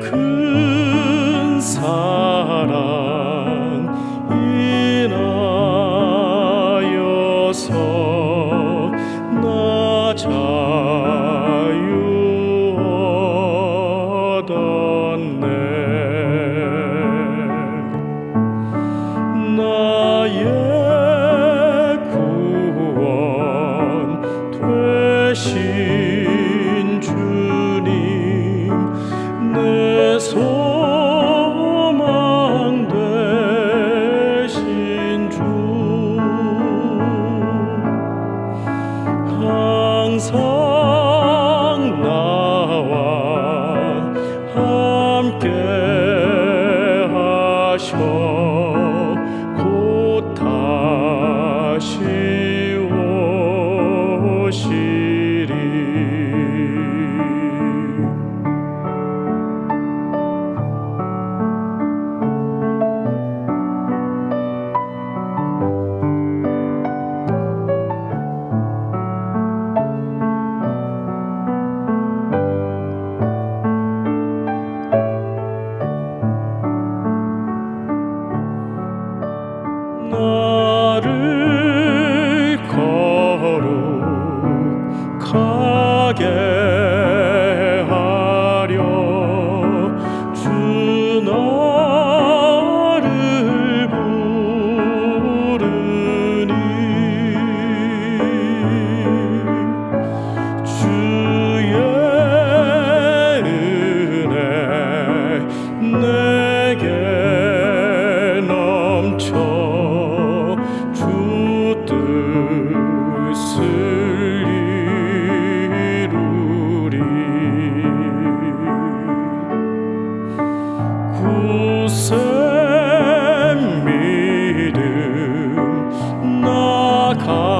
그큰 사. 하려 주나 come.